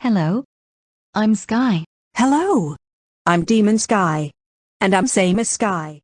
Hello. I'm Sky. Hello. I'm Demon Sky. And I'm Same as Sky.